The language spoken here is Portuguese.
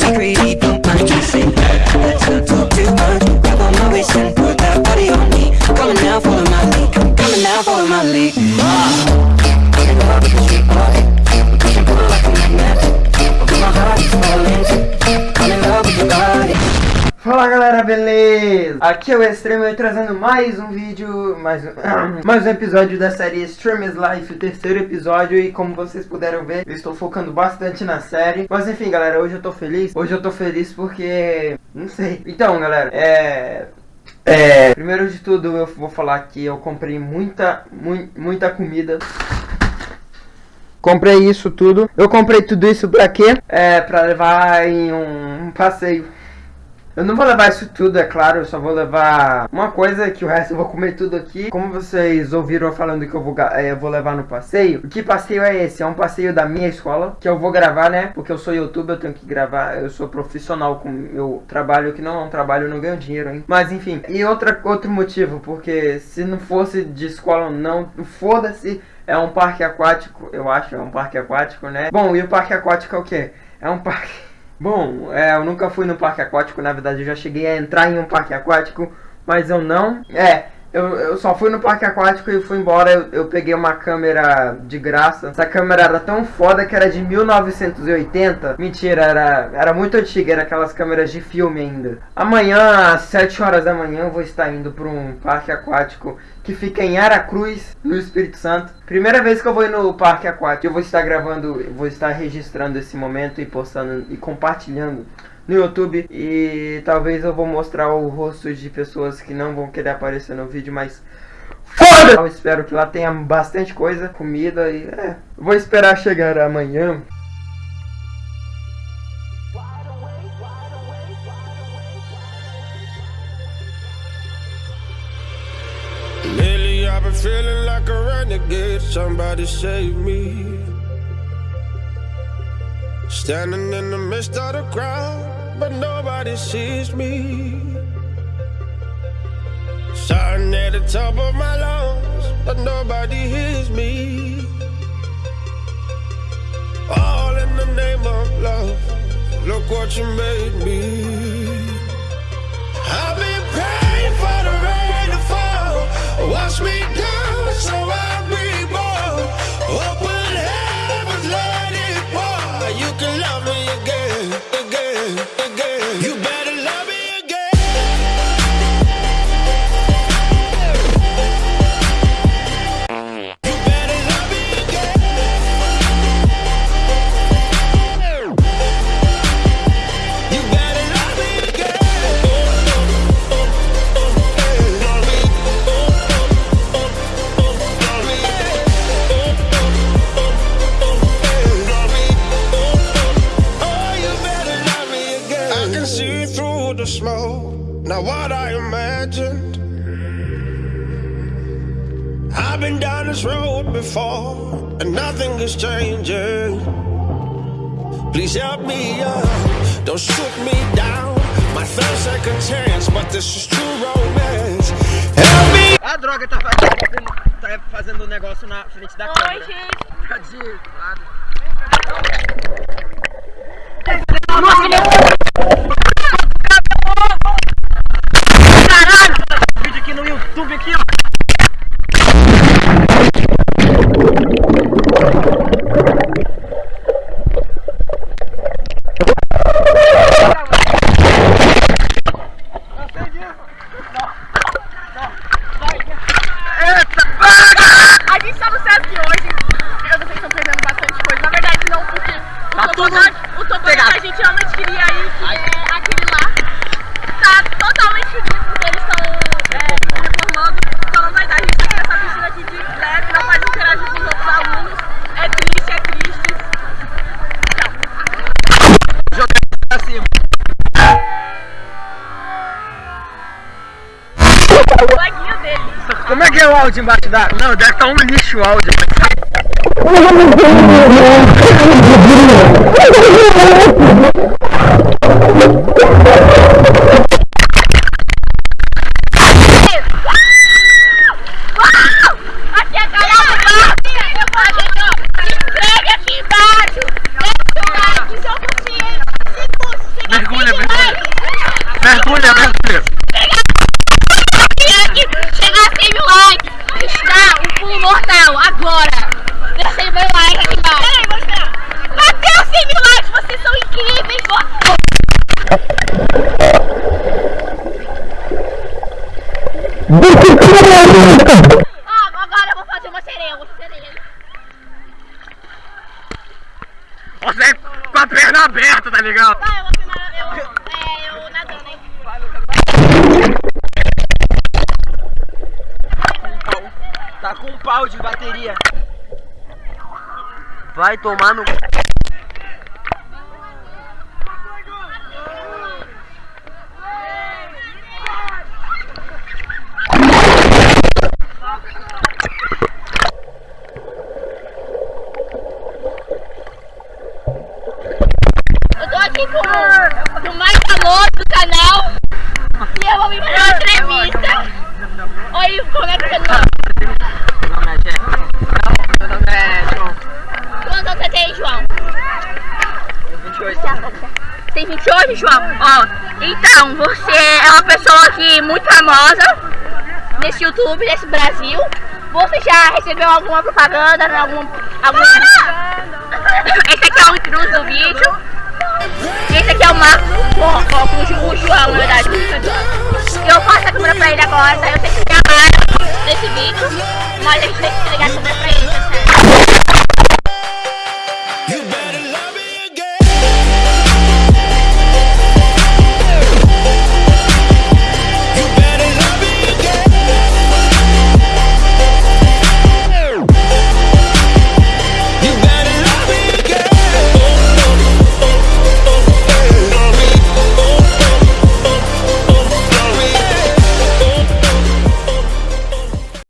keep creeping Beleza? Aqui é o Extremo trazendo mais um vídeo, mais um, mais um episódio da série Extreme Life, o terceiro episódio E como vocês puderam ver, eu estou focando bastante na série. Mas enfim galera, hoje eu tô feliz. Hoje eu tô feliz porque... não sei. Então galera, é... É... Primeiro de tudo eu vou falar que eu comprei muita, mu muita comida. Comprei isso tudo. Eu comprei tudo isso pra quê? É, pra levar em um passeio eu não vou levar isso tudo, é claro, eu só vou levar uma coisa que o resto eu vou comer tudo aqui. Como vocês ouviram falando que eu vou, é, eu vou levar no passeio, que passeio é esse? É um passeio da minha escola, que eu vou gravar, né? Porque eu sou youtuber, eu tenho que gravar, eu sou profissional com meu trabalho, que não é um trabalho, eu não ganho dinheiro, hein? Mas enfim, e outra, outro motivo, porque se não fosse de escola não, foda-se, é um parque aquático, eu acho, é um parque aquático, né? Bom, e o parque aquático é o quê? É um parque... Bom, é, eu nunca fui no parque aquático, na verdade eu já cheguei a entrar em um parque aquático, mas eu não. É, eu, eu só fui no parque aquático e fui embora. Eu, eu, peguei uma câmera de graça. Essa câmera era tão foda que era de 1980. Mentira, era, era muito antiga, era aquelas câmeras de filme ainda. Amanhã, às 7 horas da manhã, eu vou estar indo para um parque aquático que fica em Aracruz, no Espírito Santo. Primeira vez que eu vou ir no parque aquático. Eu vou estar gravando, vou estar registrando esse momento e postando e compartilhando no YouTube e talvez eu vou mostrar o rosto de pessoas que não vão querer aparecer no vídeo, mas foda! Eu espero que lá tenha bastante coisa, comida e é, vou esperar chegar amanhã. Feeling like a renegade, somebody save me. Standing in the midst of the crowd but nobody sees me. Shouting at the top of my lungs, but nobody hears me. All in the name of love, look what you made me. Not what I imagined. I've been down this road before, and nothing is changing. Please help me up, don't shoot me down. My third second chance, but this is true romance. Help me! A droga tá fazendo, tá fazendo um negócio na frente da Oi, câmera. Oi, gente. Tá de lado. Como é que é o áudio embaixo da... Não, deve estar um lixo o áudio. Bateu Agora eu vou fazer uma sereia, fazer sereia. Você com a perna aberta, tá ligado? Vai, eu vou é, eu nadando, hein? Tá com um pau de bateria. Vai tomar no. Eu tô aqui com o mais famoso do canal e eu vou vir fazer uma entrevista. Oi, como é que você tá? Meu nome é Jeff. Meu nome é João. Quantos anos você tem, João? Eu 28. Tem 28, João? Ó, então, você é uma pessoa aqui muito famosa nesse YouTube, nesse Brasil. Você já recebeu alguma propaganda, algum... algum... Esse aqui é o intruso do vídeo. Ó, ó, com o Ju- o João, na verdade. Eu passo a câmera pra ele agora, tá? Eu tenho que gravar nesse vídeo, mas a gente tem que entregar a câmera pra ele.